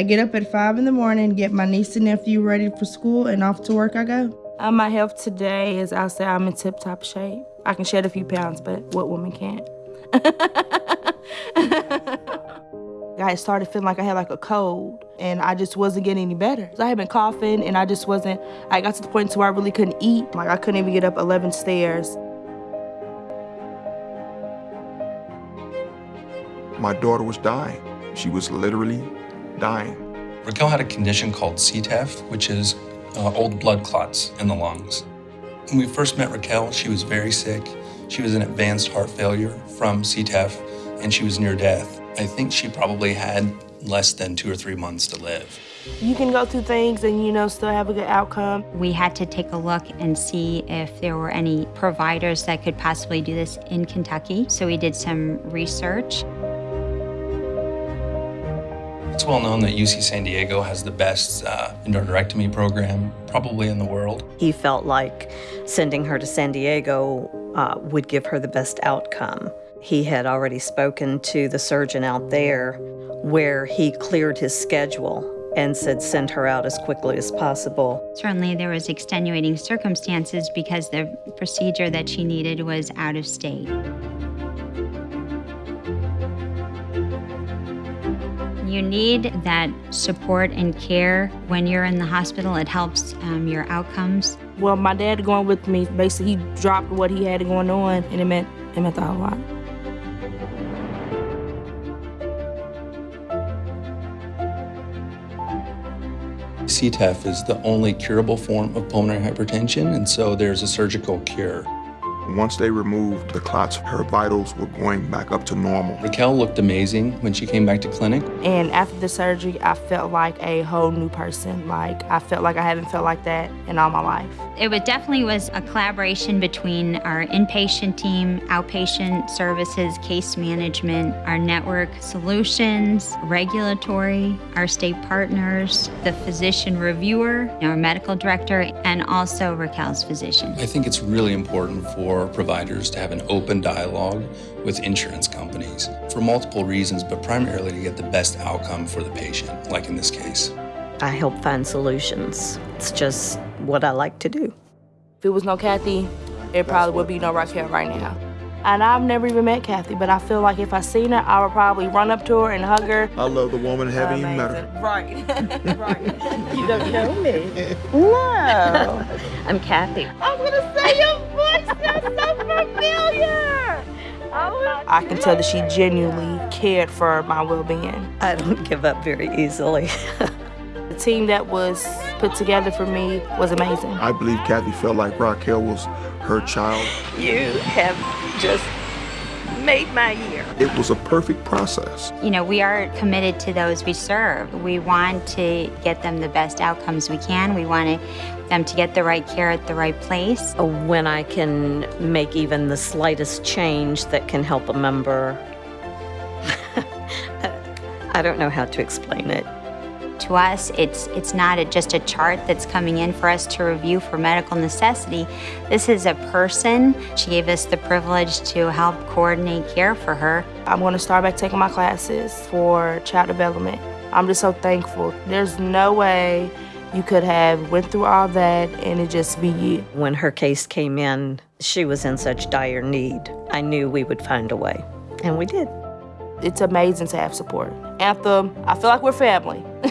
I get up at 5 in the morning, get my niece and nephew ready for school, and off to work I go. Uh, my health today is, I'll say I'm in tip-top shape. I can shed a few pounds, but what woman can't? I started feeling like I had like a cold and I just wasn't getting any better. So I had been coughing and I just wasn't, I got to the point to where I really couldn't eat. Like I couldn't even get up 11 stairs. My daughter was dying. She was literally dying. Raquel had a condition called CTEPH, which is uh, old blood clots in the lungs. When we first met Raquel, she was very sick. She was in advanced heart failure from CTEPH, and she was near death. I think she probably had less than two or three months to live. You can go through things and, you know, still have a good outcome. We had to take a look and see if there were any providers that could possibly do this in Kentucky. So we did some research. It's well known that UC San Diego has the best uh, endarterectomy program probably in the world. He felt like sending her to San Diego uh, would give her the best outcome. He had already spoken to the surgeon out there where he cleared his schedule and said send her out as quickly as possible. Certainly there was extenuating circumstances because the procedure that she needed was out of state. You need that support and care when you're in the hospital. It helps um, your outcomes. Well, my dad going with me, basically he dropped what he had going on and it meant, it meant a lot. CTEPH is the only curable form of pulmonary hypertension, and so there's a surgical cure. Once they removed the clots, her vitals were going back up to normal. Raquel looked amazing when she came back to clinic. And after the surgery, I felt like a whole new person. Like, I felt like I haven't felt like that in all my life. It was definitely was a collaboration between our inpatient team, outpatient services, case management, our network solutions, regulatory, our state partners, the physician reviewer, our medical director, and also Raquel's physician. I think it's really important for providers to have an open dialogue with insurance companies for multiple reasons, but primarily to get the best outcome for the patient, like in this case. I help find solutions. It's just what I like to do. If it was no Kathy, it probably would be no Raquel right now. And I've never even met Kathy, but I feel like if I seen her, I would probably run up to her and hug her. I love the woman, haven't even met her. Right, right. You don't know me. No. I'm Kathy. I'm gonna say your voice sounds so familiar. I can tell that she genuinely cared for my well-being. I don't give up very easily. the team that was put together for me was amazing. I believe Kathy felt like Raquel was her child. You have just made my year. It was a perfect process. You know, we are committed to those we serve. We want to get them the best outcomes we can. We want to, them to get the right care at the right place. When I can make even the slightest change that can help a member, I don't know how to explain it. To us, it's, it's not a, just a chart that's coming in for us to review for medical necessity. This is a person. She gave us the privilege to help coordinate care for her. I'm going to start by taking my classes for child development. I'm just so thankful. There's no way you could have went through all that and it just be you. When her case came in, she was in such dire need. I knew we would find a way, and we did. It's amazing to have support. Anthem, I feel like we're family.